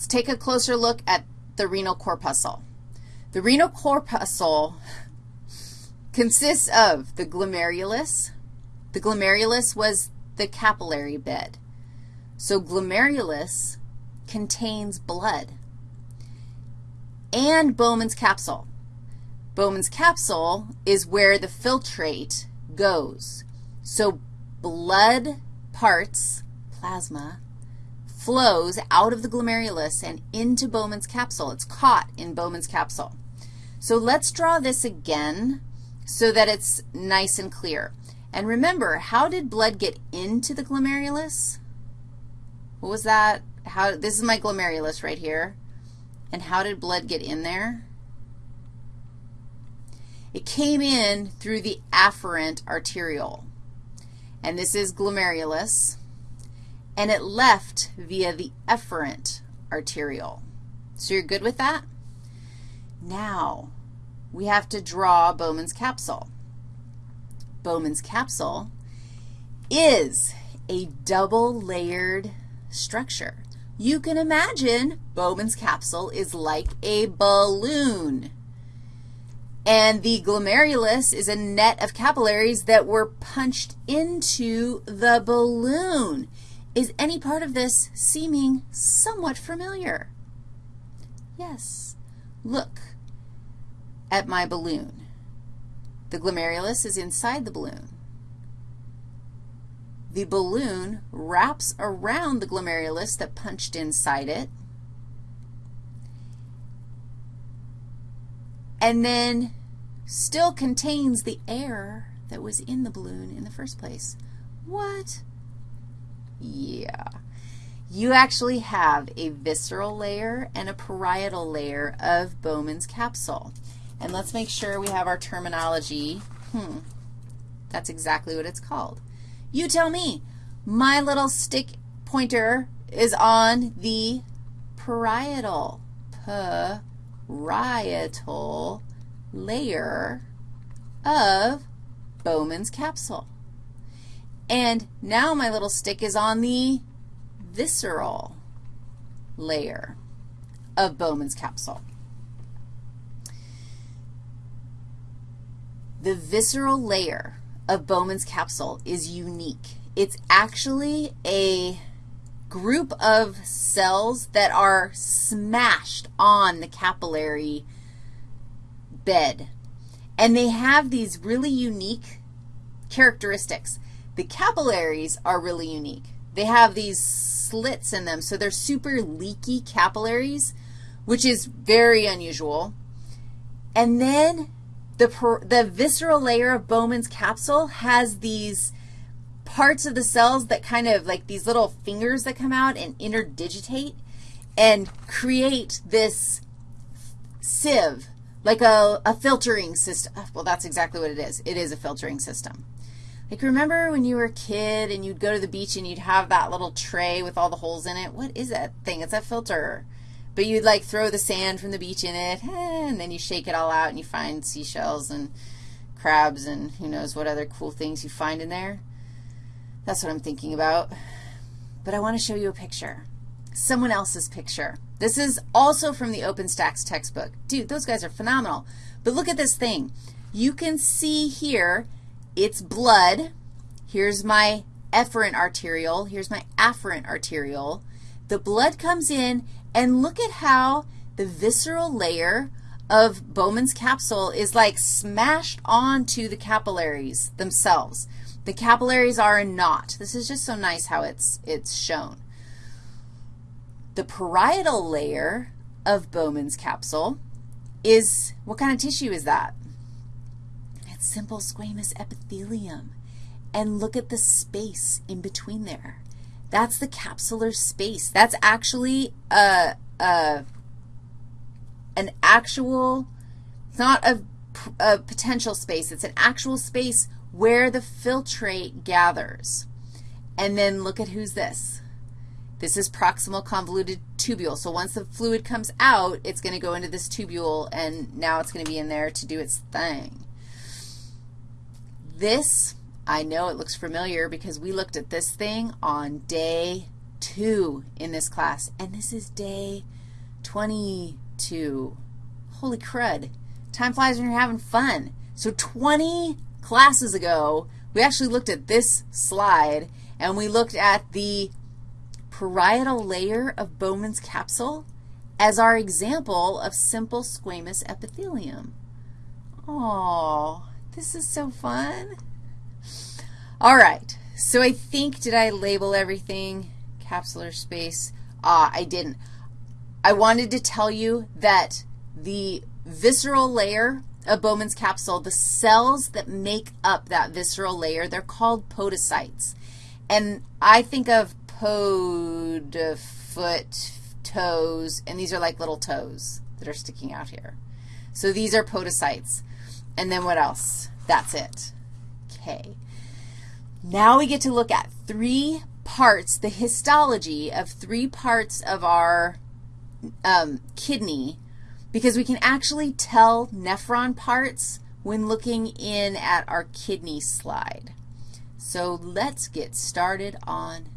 Let's take a closer look at the renal corpuscle. The renal corpuscle consists of the glomerulus. The glomerulus was the capillary bed. So glomerulus contains blood and Bowman's capsule. Bowman's capsule is where the filtrate goes. So blood parts, plasma, flows out of the glomerulus and into Bowman's capsule. It's caught in Bowman's capsule. So let's draw this again so that it's nice and clear. And remember, how did blood get into the glomerulus? What was that? How, this is my glomerulus right here. And how did blood get in there? It came in through the afferent arteriole. And this is glomerulus. And it left via the efferent arteriole. So you're good with that? Now, we have to draw Bowman's capsule. Bowman's capsule is a double-layered structure. You can imagine Bowman's capsule is like a balloon. And the glomerulus is a net of capillaries that were punched into the balloon. Is any part of this seeming somewhat familiar? Yes. Look at my balloon. The glomerulus is inside the balloon. The balloon wraps around the glomerulus that punched inside it, and then still contains the air that was in the balloon in the first place. What? Yeah. You actually have a visceral layer and a parietal layer of Bowman's capsule. And let's make sure we have our terminology. Hmm. That's exactly what it's called. You tell me. My little stick pointer is on the parietal, parietal layer of Bowman's capsule. And now my little stick is on the visceral layer of Bowman's capsule. The visceral layer of Bowman's capsule is unique. It's actually a group of cells that are smashed on the capillary bed. And they have these really unique characteristics. The capillaries are really unique. They have these slits in them, so they're super leaky capillaries, which is very unusual. And then the, the visceral layer of Bowman's capsule has these parts of the cells that kind of like these little fingers that come out and interdigitate and create this sieve, like a, a filtering system. Well, that's exactly what it is. It is a filtering system. Like remember when you were a kid and you'd go to the beach and you'd have that little tray with all the holes in it? What is that thing? It's a filter. But you'd like throw the sand from the beach in it, eh, and then you shake it all out and you find seashells and crabs and who knows what other cool things you find in there. That's what I'm thinking about. But I want to show you a picture, someone else's picture. This is also from the OpenStax textbook. Dude, those guys are phenomenal. But look at this thing. You can see here it's blood. Here's my efferent arteriole. Here's my afferent arteriole. The blood comes in and look at how the visceral layer of Bowman's capsule is like smashed onto the capillaries themselves. The capillaries are a knot. This is just so nice how it's, it's shown. The parietal layer of Bowman's capsule is, what kind of tissue is that? Simple squamous epithelium. And look at the space in between there. That's the capsular space. That's actually a, a, an actual, it's not a, a potential space. It's an actual space where the filtrate gathers. And then look at who's this. This is proximal convoluted tubule. So once the fluid comes out, it's going to go into this tubule, and now it's going to be in there to do its thing. This I know it looks familiar because we looked at this thing on day two in this class, and this is day 22. Holy crud. Time flies when you're having fun. So 20 classes ago, we actually looked at this slide, and we looked at the parietal layer of Bowman's capsule as our example of simple squamous epithelium. Oh, this is so fun. All right, so I think, did I label everything? Capsular space. Ah, I didn't. I wanted to tell you that the visceral layer of Bowman's capsule, the cells that make up that visceral layer, they're called podocytes. And I think of pod, foot, toes, and these are like little toes that are sticking out here. So these are podocytes. And then what else? That's it. Okay. Now we get to look at three parts, the histology of three parts of our um, kidney, because we can actually tell nephron parts when looking in at our kidney slide. So let's get started on